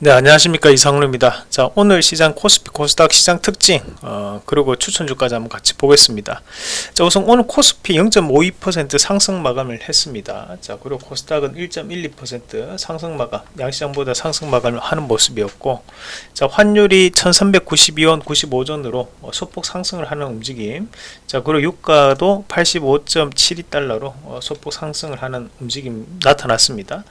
네 안녕하십니까. 이상루입니다. 자 오늘 시장 코스피 코스닥 시장 특징 어, 그리고 추천주까지 한번 같이 보겠습니다. 자 우선 오늘 코스피 0.52% 상승 마감을 했습니다. 자 그리고 코스닥은 1.12% 상승 마감 양시장보다 상승 마감을 하는 모습이었고 자 환율이 1392원 95전으로 어, 소폭 상승을 하는 움직임. 자 그리고 유가도 85.72달러로 어, 소폭 상승을 하는 움직임 나타났습니다.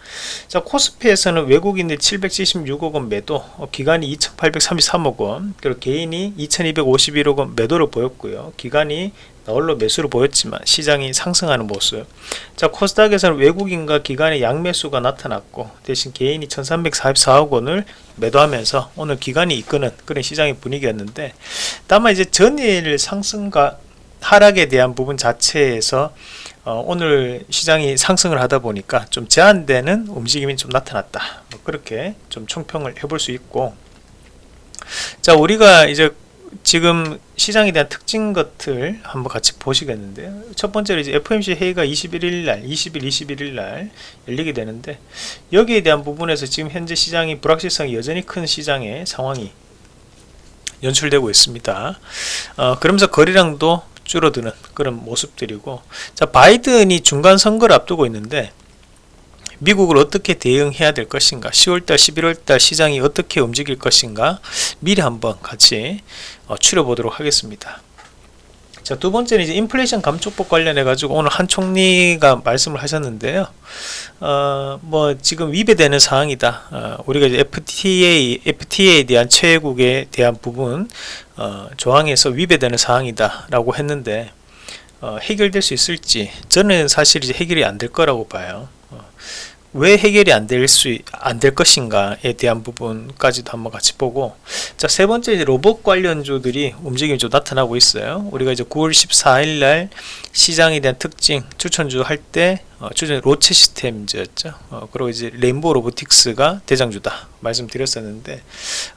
자 코스피에서는 외국인들 776 6억 원 매도 어, 기간이 2833억 원 그리고 개인이 2251억 원 매도를 보였고요. 기간이 나홀로 매수를 보였지만 시장이 상승하는 모습. 자 코스닥에서는 외국인과 기관의 양매수가 나타났고 대신 개인이 1344억 원을 매도하면서 오늘 기관이 이끄는 그런 시장의 분위기였는데 다만 이제 전일 상승과 하락에 대한 부분 자체에서 어, 오늘 시장이 상승을 하다 보니까 좀 제한되는 움직임이 좀 나타났다. 뭐 그렇게 좀 총평을 해볼 수 있고. 자 우리가 이제 지금 시장에 대한 특징 것들 한번 같이 보시겠는데요 첫 번째로 이제 FOMC 회의가 21일 날 20일 21일 날 열리게 되는데 여기에 대한 부분에서 지금 현재 시장이 불확실성이 여전히 큰 시장의 상황이 연출되고 있습니다. 어, 그러면서 거래량도 줄어드는 그런 모습들이고 자 바이든이 중간 선거를 앞두고 있는데 미국을 어떻게 대응해야 될 것인가 10월달 11월달 시장이 어떻게 움직일 것인가 미리 한번 같이 어, 추려보도록 하겠습니다 자, 두 번째는 이제 인플레이션 감축법 관련해 가지고 오늘 한 총리가 말씀을 하셨는데요. 어, 뭐 지금 위배되는 사항이다. 어, 우리가 이제 FTA, FTA에 대한 최애국에 대한 부분 어, 조항에서 위배되는 사항이다라고 했는데 어, 해결될 수 있을지 저는 사실 이제 해결이 안 될 거라고 봐요. 왜 해결이 안 될 수 안 될 것인가에 대한 부분까지도 한번 같이 보고. 자 세 번째 이제 로봇 관련주들이 움직임이 좀 나타나고 있어요. 우리가 이제 9월 14일 날 시장에 대한 특징 추천주 할 때 어, 주전 로체 시스템즈였죠. 어, 그리고 이제 레인보우 로보틱스가 대장주다 말씀드렸었는데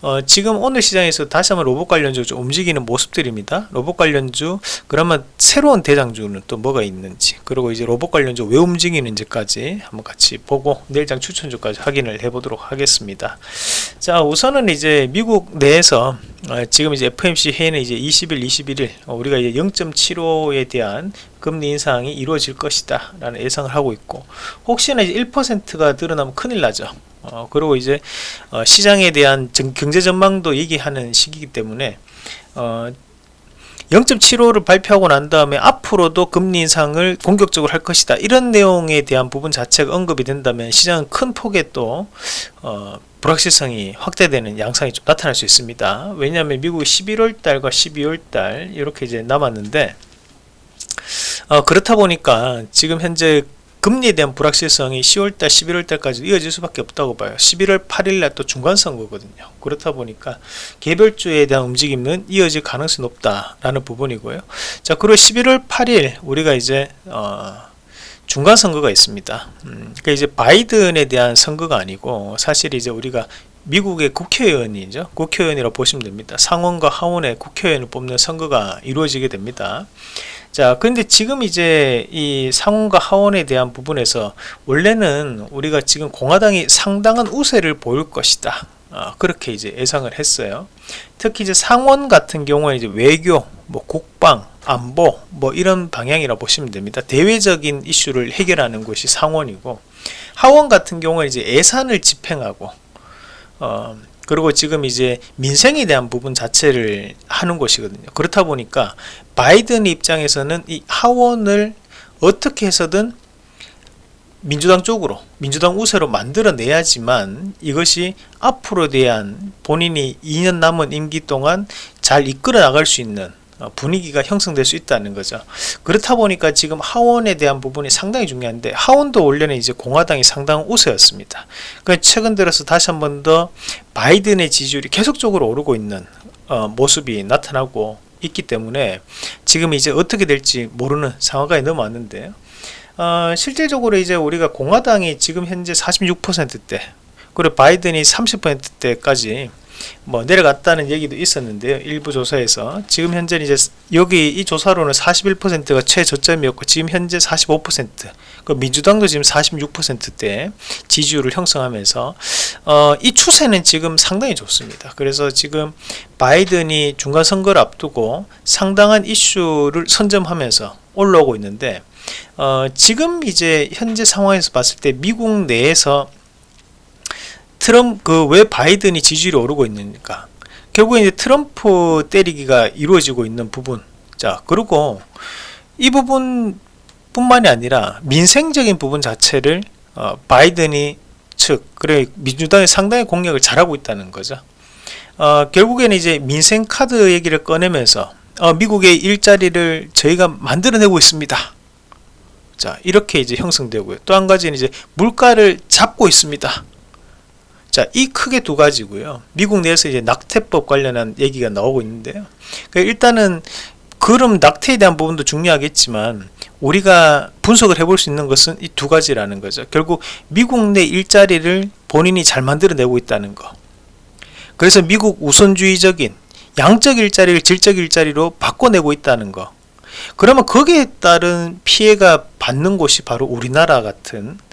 어, 지금 오늘 시장에서 다시 한번 로봇 관련주 좀 움직이는 모습들입니다. 로봇 관련주 그러면 새로운 대장주는 또 뭐가 있는지 그리고 이제 로봇 관련주 왜 움직이는지까지 한번 같이 보고 내일장 추천주까지 확인을 해보도록 하겠습니다. 자 우선은 이제 미국 내에서 어, 지금 이제 FMC 회의는 이제 20일, 21일 어, 우리가 이제 0.75에 대한 금리 인상이 이루어질 것이다 라는 예상을 하고 있고 혹시나 이제 1%가 드러나면 큰일 나죠. 어, 그리고 이제 어, 시장에 대한 정, 경제 전망도 얘기하는 시기이기 때문에 어, 0.75를 발표하고 난 다음에 앞으로도 금리 인상을 공격적으로 할 것이다. 이런 내용에 대한 부분 자체가 언급이 된다면 시장은 큰 폭의 또 어, 불확실성이 확대되는 양상이 좀 나타날 수 있습니다. 왜냐하면 미국 11월 달과 12월 달 이렇게 이제 남았는데 어, 그렇다 보니까 지금 현재 금리에 대한 불확실성이 10월달 11월달까지 이어질 수밖에 없다고 봐요. 11월 8일날 또 중간선거거든요. 그렇다 보니까 개별주에 대한 움직임은 이어질 가능성이 높다라는 부분이고요. 자 그리고 11월 8일 우리가 이제 어, 중간선거가 있습니다. 음, 그러니까 이제 바이든에 대한 선거가 아니고 사실 이제 우리가 미국의 국회의원이죠. 국회의원이라고 보시면 됩니다. 상원과 하원의 국회의원을 뽑는 선거가 이루어지게 됩니다 자 근데 지금 이제 이 상원과 하원에 대한 부분에서 원래는 우리가 지금 공화당이 상당한 우세를 보일 것이다. 어, 그렇게 이제 예상을 했어요. 특히 이제 상원 같은 경우에 이제 외교 뭐 국방 안보 뭐 이런 방향이라 보시면 됩니다. 대외적인 이슈를 해결하는 것이 상원이고 하원 같은 경우에 이제 예산을 집행하고 어, 그리고 지금 이제 민생에 대한 부분 자체를 하는 것이거든요. 그렇다 보니까 바이든 입장에서는 이 하원을 어떻게 해서든 민주당 쪽으로 민주당 우세로 만들어내야지만 이것이 앞으로 대한 본인이 2년 남은 임기 동안 잘 이끌어 나갈 수 있는 어, 분위기가 형성될 수 있다는 거죠. 그렇다 보니까 지금 하원에 대한 부분이 상당히 중요한데 하원도 원래는 이제 공화당이 상당 우세였습니다. 그 최근 들어서 다시 한 번 더 바이든의 지지율이 계속적으로 오르고 있는 어, 모습이 나타나고 있기 때문에 지금 이제 어떻게 될지 모르는 상황까지 넘어왔는데요 어, 실질적으로 이제 우리가 공화당이 지금 현재 46%대 그리고 바이든이 30%대까지 뭐 내려갔다는 얘기도 있었는데요. 일부 조사에서 지금 현재 이제 여기 이 조사로는 41%가 최저점이었고 지금 현재 45%. 그 민주당도 지금 46%대 지지율을 형성하면서 어, 이 추세는 지금 상당히 좋습니다. 그래서 지금 바이든이 중간 선거를 앞두고 상당한 이슈를 선점하면서 올라오고 있는데 어, 지금 이제 현재 상황에서 봤을 때 미국 내에서 트럼프 그 왜 바이든이 지지율이 오르고 있는가. 결국에 이제 트럼프 때리기가 이루어지고 있는 부분. 자 그리고 이 부분 뿐만이 아니라 민생적인 부분 자체를 어, 바이든이 즉 그래 민주당이 상당히 공략을 잘하고 있다는 거죠. 어, 결국에는 이제 민생 카드 얘기를 꺼내면서 어, 미국의 일자리를 저희가 만들어내고 있습니다. 자 이렇게 이제 형성되고요. 또 한 가지는 이제 물가를 잡고 있습니다 자, 이 크게 두 가지고요. 미국 내에서 이제 낙태법 관련한 얘기가 나오고 있는데요. 그러니까 일단은 그럼 낙태에 대한 부분도 중요하겠지만 우리가 분석을 해볼 수 있는 것은 이 두 가지라는 거죠. 결국 미국 내 일자리를 본인이 잘 만들어내고 있다는 거. 그래서 미국 우선주의적인 양적 일자리를 질적 일자리로 바꿔내고 있다는 거. 그러면 거기에 따른 피해가 받는 곳이 바로 우리나라 같은 어,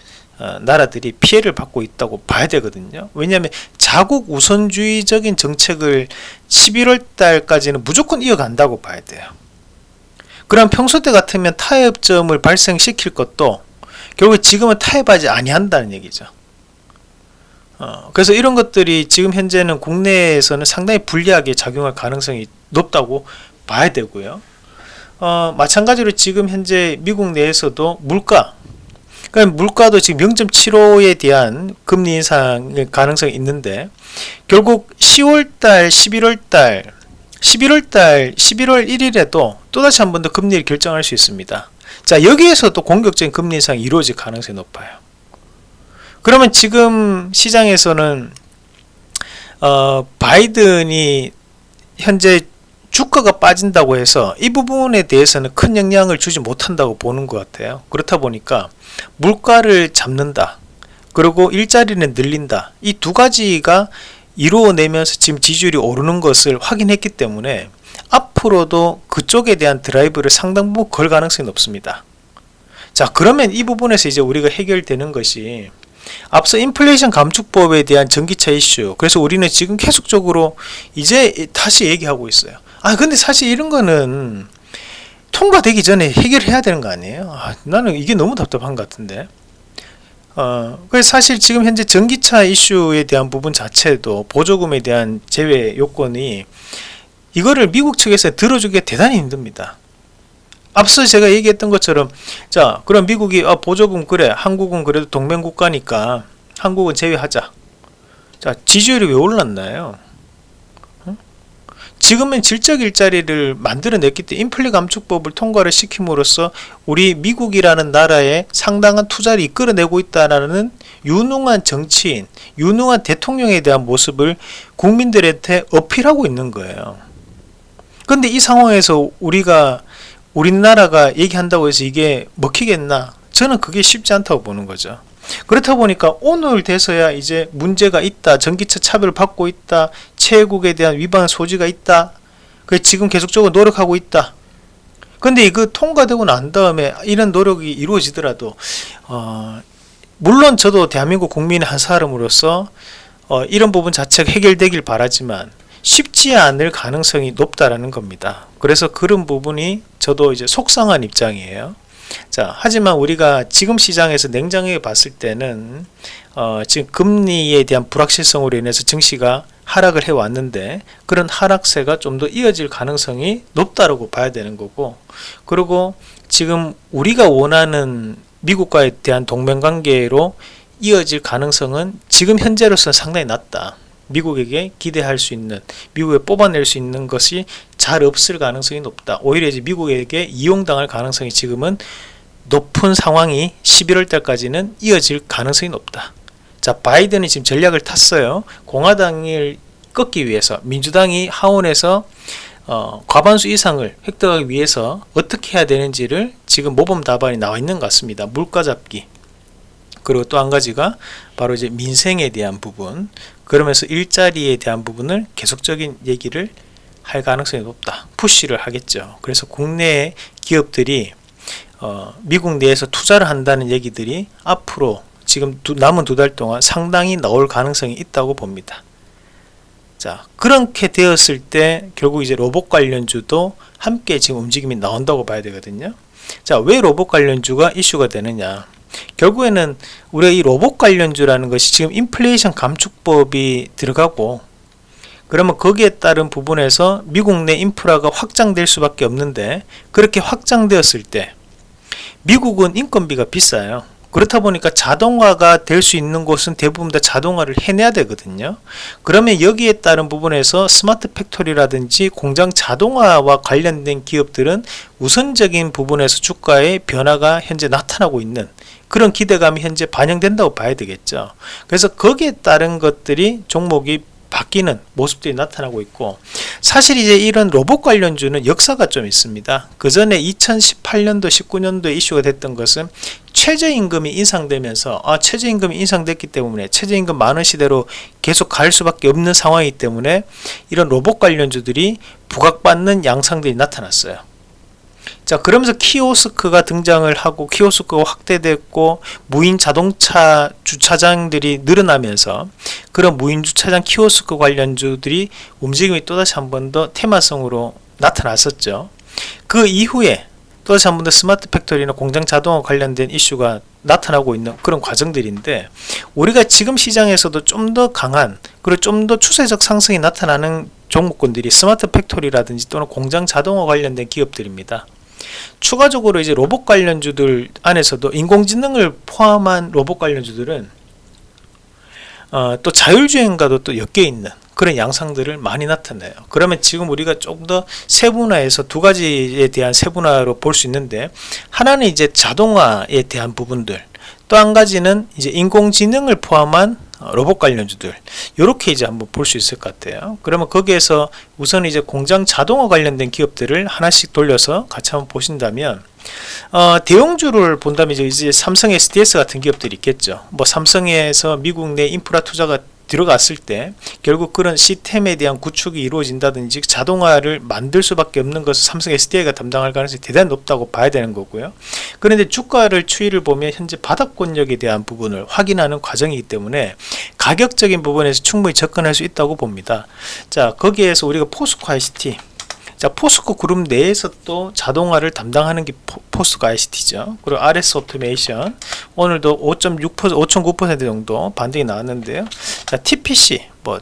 나라들이 피해를 받고 있다고 봐야 되거든요. 왜냐하면 자국 우선주의적인 정책을 11월 달까지는 무조건 이어간다고 봐야 돼요. 그럼 평소 때 같으면 타협점을 발생시킬 것도 결국 지금은 타협하지 아니한다는 얘기죠. 어, 그래서 이런 것들이 지금 현재는 국내에서는 상당히 불리하게 작용할 가능성이 높다고 봐야 되고요. 어, 마찬가지로 지금 현재 미국 내에서도 물가 그러니까 물가도 지금 0.75에 대한 금리 인상의 가능성이 있는데 결국 10월달, 11월달, 11월달, 11월 1일에도 또다시 한 번 더 금리를 결정할 수 있습니다. 자 여기에서 또 공격적인 금리 인상이 이루어질 가능성이 높아요. 그러면 지금 시장에서는 어, 바이든이 현재 주가가 빠진다고 해서 이 부분에 대해서는 큰 영향을 주지 못한다고 보는 것 같아요. 그렇다 보니까 물가를 잡는다. 그리고 일자리는 늘린다. 이 두 가지가 이루어내면서 지금 지지율이 오르는 것을 확인했기 때문에 앞으로도 그쪽에 대한 드라이브를 상당 부분 걸 가능성이 높습니다. 자 그러면 이 부분에서 이제 우리가 해결되는 것이 앞서 인플레이션 감축법에 대한 전기차 이슈 그래서 우리는 지금 계속적으로 이제 다시 얘기하고 있어요 아 근데 사실 이런 거는 통과되기 전에 해결해야 되는 거 아니에요? 아, 나는 이게 너무 답답한 것 같은데. 어, 사실 지금 현재 전기차 이슈에 대한 부분 자체도 보조금에 대한 제외 요건이 이거를 미국 측에서 들어주기가 대단히 힘듭니다. 앞서 제가 얘기했던 것처럼 자 그럼 미국이 아, 보조금 그래 한국은 그래도 동맹국가니까 한국은 제외하자 자 지지율이 왜 올랐나요 지금은 질적 일자리를 만들어냈기 때문에 인플레 감축법을 통과를 시킴으로써 우리 미국이라는 나라에 상당한 투자를 이끌어내고 있다는 유능한 정치인, 유능한 대통령에 대한 모습을 국민들한테 어필하고 있는 거예요. 근데 이 상황에서 우리가 우리나라가 얘기한다고 해서 이게 먹히겠나? 저는 그게 쉽지 않다고 보는 거죠. 그렇다 보니까 오늘 돼서야 이제 문제가 있다 전기차 차별을 받고 있다 체국에 대한 위반 소지가 있다 그 지금 계속적으로 노력하고 있다. 근데 이거 통과되고 난 다음에 이런 노력이 이루어지더라도 어, 물론 저도 대한민국 국민의 한 사람으로서 어, 이런 부분 자체가 해결되길 바라지만 쉽지 않을 가능성이 높다라는 겁니다. 그래서 그런 부분이 저도 이제 속상한 입장이에요 자, 하지만 우리가 지금 시장에서 냉정하게 봤을 때는 어, 지금 금리에 대한 불확실성으로 인해서 증시가 하락을 해 왔는데 그런 하락세가 좀 더 이어질 가능성이 높다고 봐야 되는 거고 그리고 지금 우리가 원하는 미국과에 대한 동맹관계로 이어질 가능성은 지금 현재로서는 상당히 낮다. 미국에게 기대할 수 있는 미국에 뽑아낼 수 있는 것이 잘 없을 가능성이 높다. 오히려 이제 미국에게 이용당할 가능성이 지금은 높은 상황이 11월 달까지는 이어질 가능성이 높다. 자 바이든이 지금 전략을 탔어요. 공화당을 꺾기 위해서 민주당이 하원에서 어, 과반수 이상을 획득하기 위해서 어떻게 해야 되는지를 지금 모범 답안이 나와 있는 것 같습니다. 물가 잡기. 그리고 또 한 가지가 바로 이제 민생에 대한 부분 그러면서 일자리에 대한 부분을 계속적인 얘기를 할 가능성이 높다. 푸시를 하겠죠. 그래서 국내 기업들이 어, 미국 내에서 투자를 한다는 얘기들이 앞으로 지금 두, 남은 두 달 동안 상당히 나올 가능성이 있다고 봅니다. 자 그렇게 되었을 때 결국 이제 로봇 관련주도 함께 지금 움직임이 나온다고 봐야 되거든요. 자왜 로봇 관련주가 이슈가 되느냐 결국에는 우리가 이 로봇 관련주라는 것이 지금 인플레이션 감축법이 들어가고 그러면 거기에 따른 부분에서 미국 내 인프라가 확장될 수밖에 없는데 그렇게 확장되었을 때 미국은 인건비가 비싸요 그렇다 보니까 자동화가 될 수 있는 곳은 대부분 다 자동화를 해내야 되거든요. 그러면 여기에 따른 부분에서 스마트 팩토리라든지 공장 자동화와 관련된 기업들은 우선적인 부분에서 주가의 변화가 현재 나타나고 있는 그런 기대감이 현재 반영된다고 봐야 되겠죠. 그래서 거기에 따른 것들이 종목이 바뀌는 모습들이 나타나고 있고 사실 이제 이런 로봇 관련주는 역사가 좀 있습니다. 그 전에 2018년도 19년도에 이슈가 됐던 것은 최저임금이 인상되면서 아 최저임금이 인상됐기 때문에 최저임금 만 원 시대로 계속 갈 수밖에 없는 상황이기 때문에 이런 로봇 관련주들이 부각받는 양상들이 나타났어요 자 그러면서 키오스크가 등장을 하고 키오스크가 확대됐고 무인 자동차 주차장들이 늘어나면서 그런 무인 주차장 키오스크 관련주들이 움직임이 또다시 한 번 더 테마성으로 나타났었죠. 그 이후에 또다시 한 번 더 스마트 팩토리나 공장 자동화 관련된 이슈가 나타나고 있는 그런 과정들인데 우리가 지금 시장에서도 좀 더 강한 그리고 좀 더 추세적 상승이 나타나는 종목군들이 스마트 팩토리라든지 또는 공장 자동화 관련된 기업들입니다 추가적으로 이제 로봇 관련주들 안에서도 인공지능을 포함한 로봇 관련주들은 어, 또 자율주행과도 또 엮여 있는 그런 양상들을 많이 나타내요. 그러면 지금 우리가 조금 더 세분화해서 두 가지에 대한 세분화로 볼 수 있는데 하나는 이제 자동화에 대한 부분들 또 한 가지는 이제 인공지능을 포함한 어, 로봇 관련주들. 이렇게 이제 한번 볼 수 있을 것 같아요. 그러면 거기에서 우선 이제 공장 자동화 관련된 기업들을 하나씩 돌려서 같이 한번 보신다면 어, 대형주를 본다면 이제, 이제 삼성 SDS 같은 기업들이 있겠죠. 뭐 삼성에서 미국 내 인프라 투자가 들어갔을 때 결국 그런 시스템에 대한 구축이 이루어진다든지 자동화를 만들 수밖에 없는 것을 삼성 SDI가 담당할 가능성이 대단히 높다고 봐야 되는 거고요. 그런데 주가를 추이를 보면 현재 바닥권역에 대한 부분을 확인하는 과정이기 때문에 가격적인 부분에서 충분히 접근할 수 있다고 봅니다. 자 거기에서 우리가 포스코 ICT 자 포스코 그룹 내에서 또 자동화를 담당하는 게 포스코 ICT죠. 그리고 RS 오토메이션. 오늘도 5.6% 5.9% 정도 반등이 나왔는데요. 자 TPC 뭐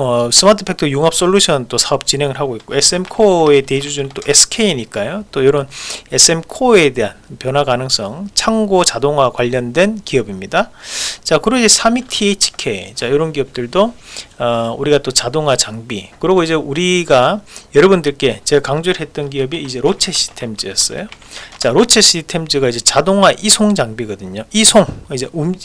어, 스마트 팩토리 융합 솔루션 또 사업 진행을 하고 있고 SM코어의 대주주는 또 SK니까요. 또 이런 SM코어에 대한 변화 가능성 창고 자동화 관련된 기업입니다. 자 그리고 이제 삼익 THK 자 이런 기업들도 어, 우리가 또 자동화 장비. 그리고 이제 우리가 여러분들께 제가 강조를 했던 기업이 이제 로체 시스템즈였어요. 자 로체 시스템즈가 이제 자동화 이송 장비거든요. 이송 이제 움,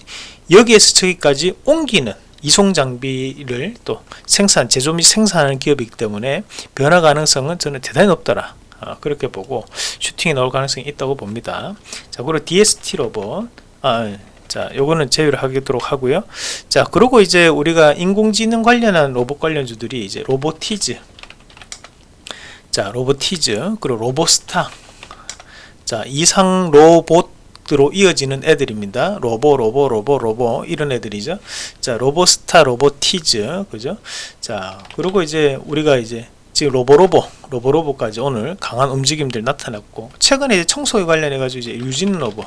여기에서 저기까지 옮기는 이송 장비를 또 생산 제조 및 생산하는 기업이기 때문에 변화 가능성은 저는 대단히 높다라. 어, 그렇게 보고 슈팅이 나올 가능성이 있다고 봅니다. 자 그리고 DST 로봇. 아, 자 요거는 제외를 하도록 하고요. 자 그리고 이제 우리가 인공지능 관련한 로봇 관련주들이 이제 로보티즈. 자 로보티즈 그리고 로보스타. 자 이상 로봇 로로 이어지는 애들입니다. 로보, 로보, 로보, 로보 이런 애들이죠. 자, 로보스타, 로보티즈, 그죠? 자, 그리고 이제 우리가 이제 지금 로보로보, 로보로보까지 오늘 강한 움직임들 나타났고 최근에 청소에 관련해 가지고 이제 유진 로보,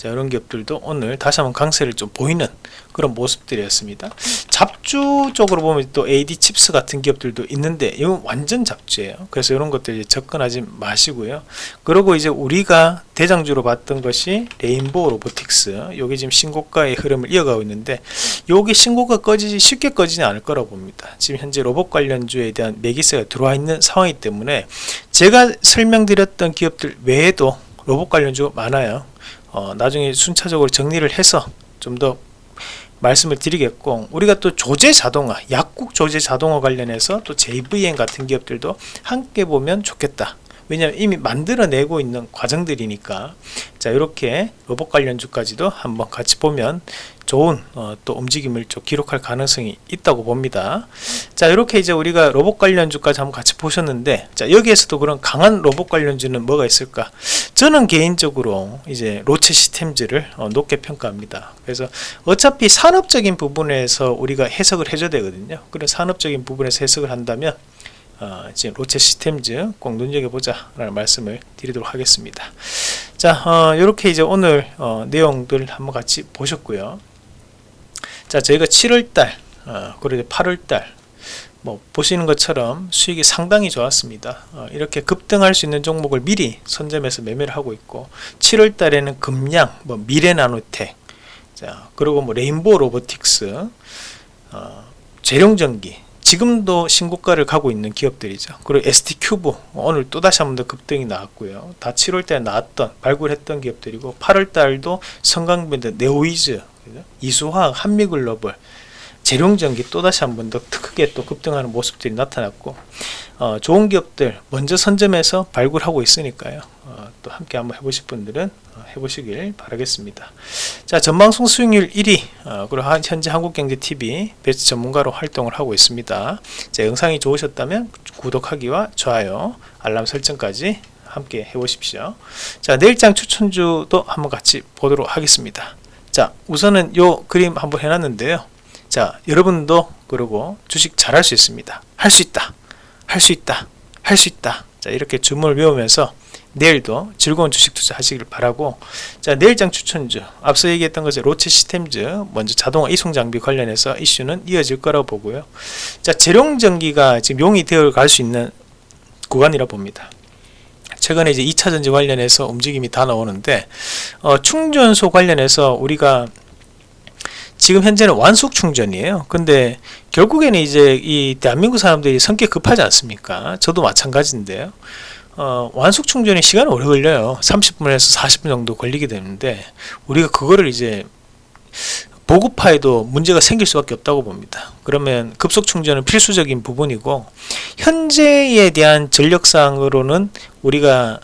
자 이런 기업들도 오늘 다시 한번 강세를 좀 보이는 그런 모습들이었습니다. 잡주 쪽으로 보면 또 AD 칩스 같은 기업들도 있는데 이건 완전 잡주예요. 그래서 이런 것들 접근하지 마시고요. 그리고 이제 우리가 대장주로 봤던 것이 레인보우 로보틱스. 여기 지금 신고가의 흐름을 이어가고 있는데 여기 신고가 꺼지지 쉽게 꺼지지 않을 거라고 봅니다. 지금 현재 로봇 관련주에 대한 매기세가 들어와 있는 상황이기 때문에 제가 설명드렸던 기업들 외에도 로봇 관련주 많아요 어, 나중에 순차적으로 정리를 해서 좀 더 말씀을 드리겠고 우리가 또 조제 자동화 약국 조제 자동화 관련해서 또 JVM 같은 기업들도 함께 보면 좋겠다 왜냐하면 이미 만들어내고 있는 과정들이니까 자 이렇게 로봇 관련주까지도 한번 같이 보면 좋은 어, 또 움직임을 좀 기록할 가능성이 있다고 봅니다. 자 이렇게 이제 우리가 로봇 관련주까지 한번 같이 보셨는데 자 여기에서도 그런 강한 로봇 관련주는 뭐가 있을까? 저는 개인적으로 이제 로체 시스템즈를 어, 높게 평가합니다. 그래서 어차피 산업적인 부분에서 우리가 해석을 해줘야 되거든요. 그런 산업적인 부분에서 해석을 한다면 어, 지금 로체 시스템즈 꼭 눈여겨보자 라는 말씀을 드리도록 하겠습니다. 자 어, 이렇게 이제 오늘 어, 내용들 한번 같이 보셨고요. 자 저희가 7월달 어, 그리고 8월달 뭐 보시는 것처럼 수익이 상당히 좋았습니다 어, 이렇게 급등할 수 있는 종목을 미리 선점해서 매매를 하고 있고 7월 달에는 금양 뭐 미래나노텍 자 그리고 뭐 레인보우 로보틱스 어, 제룡전기 지금도 신고가를 가고 있는 기업들이죠. 그리고 ST큐브 오늘 또다시 한 번 더 급등이 나왔고요. 다 7월 달에 나왔던 발굴했던 기업들이고 8월 달도 성광벤드 네오위즈 이수화학 한미글로벌 재룡전기 또다시 한 번 더 크게 또 급등하는 모습들이 나타났고 어, 좋은 기업들 먼저 선점해서 발굴하고 있으니까요. 어, 또 함께 한번 해보실 분들은 어, 해보시길 바라겠습니다. 자 전방송 수익률 1위 어, 그리고 한, 현재 한국경제TV 베스트 전문가로 활동을 하고 있습니다. 자, 영상이 좋으셨다면 구독하기와 좋아요 알람 설정까지 함께 해보십시오. 자 내일장 추천주도 한번 같이 보도록 하겠습니다. 자 우선은 요 그림 한번 해놨는데요 자 여러분도 그리고 주식 잘할 수 있습니다. 할 수 있다. 할 수 있다. 할 수 있다. 자 이렇게 주문을 외우면서 내일도 즐거운 주식 투자 하시길 바라고. 자 내일장 추천주. 앞서 얘기했던 것이 로체 시스템즈 먼저 자동화 이송 장비 관련해서 이슈는 이어질 거라고 보고요. 자 재룡전기가 지금 용이 되어 갈 수 있는 구간이라 봅니다. 최근에 이제 2차전지 관련해서 움직임이 다 나오는데 어, 충전소 관련해서 우리가 지금 현재는 완속 충전이에요. 근데 결국에는 이제 이 대한민국 사람들이 성격 급하지 않습니까? 저도 마찬가지인데요. 어, 완속 충전이 시간이 오래 걸려요. 30분에서 40분 정도 걸리게 되는데 우리가 그거를 이제 보급화에도 문제가 생길 수밖에 없다고 봅니다. 그러면 급속 충전은 필수적인 부분이고 현재에 대한 전력상으로는 우리가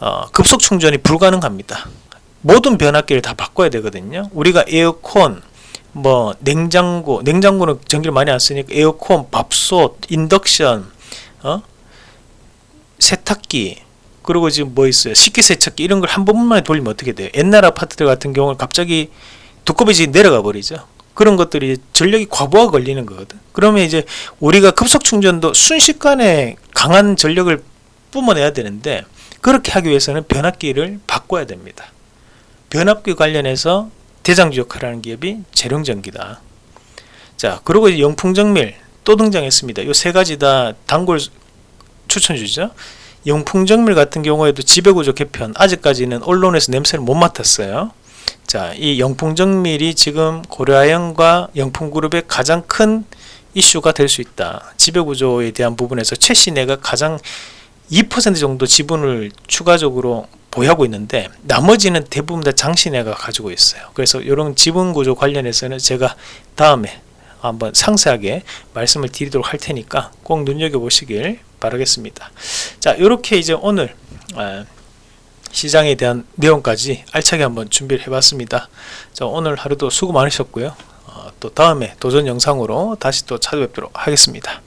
어, 급속 충전이 불가능합니다. 모든 변압기를 다 바꿔야 되거든요. 우리가 에어컨, 뭐 냉장고 냉장고는 전기를 많이 안 쓰니까 에어컨 밥솥 인덕션 어? 세탁기 그리고 지금 뭐 있어요? 식기세척기 이런 걸 한 번만 돌리면 어떻게 돼요? 옛날 아파트들 같은 경우는 갑자기 두꺼비지 내려가 버리죠. 그런 것들이 전력이 과부하 걸리는 거거든. 그러면 이제 우리가 급속 충전도 순식간에 강한 전력을 뿜어내야 되는데 그렇게 하기 위해서는 변압기를 바꿔야 됩니다. 변압기 관련해서 대장주 역할을 하는 기업이 재룡전기다. 자, 그리고 영풍정밀 또 등장했습니다. 이세 가지 다 단골 추천주죠. 영풍정밀 같은 경우에도 지배구조 개편 아직까지는 언론에서 냄새를 못 맡았어요. 자, 이 영풍정밀이 지금 고려아연과 영풍그룹의 가장 큰 이슈가 될 수 있다. 지배구조에 대한 부분에서 최신혜가 가장 2% 정도 지분을 추가적으로 보유하고 있는데 나머지는 대부분 다 장신혜가 가지고 있어요. 그래서 이런 지분 구조 관련해서는 제가 다음에 한번 상세하게 말씀을 드리도록 할 테니까 꼭 눈여겨보시길 바라겠습니다. 자 이렇게 이제 오늘 아, 시장에 대한 내용까지 알차게 한번 준비를 해봤습니다. 자 오늘 하루도 수고 많으셨고요. 어, 또 다음에 도전 영상으로 다시 또 찾아뵙도록 하겠습니다